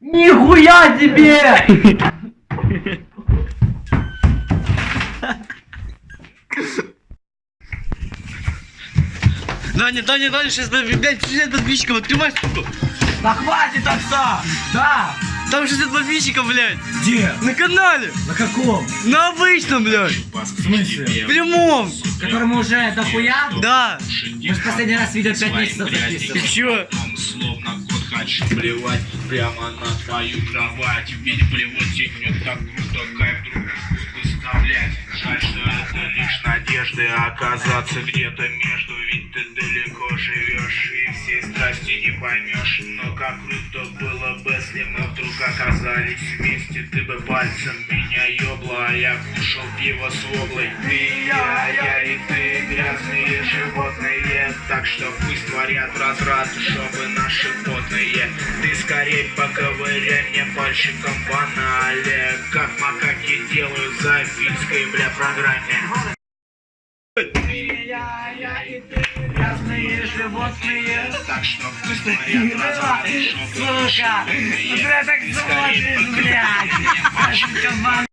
Нихуя тебе! Даня, Даня, Даня, сейчас, блядь, 60 подписчиков, открывай, сука. Да хватит отца! Да! Там 60 подписчиков, блядь, Где? на канале, На каком? на обычном, блядь, В смысле? в прямом, Которому уже дохуя? да. Мы же последний раз видео 5 месяцев И записывали. чё? Хочу плевать прямо на твою кровать. Ведь плевать идет так круто, кайф друг другу доставлять Жаль, что это лишь надежды оказаться где-то между. Ведь ты далеко живешь и всей страсти не поймешь. Но как круто было бы, если мы вдруг оказались вместе. Ты бы пальцем меня ёбла, а я кушал пиво с воблой. Ты и я, я и ты, грязные животные. Так что пусть творят разврат, чтобы наши потные Ты скорей поковыряй мне пальчиком в анале Как макаки делают в запильской, бля, программе Я, я и ты, грязные животные. Так что пусть творят разврат, чтобы наши Сука! потные Ты так смотришь, блядь! Кабан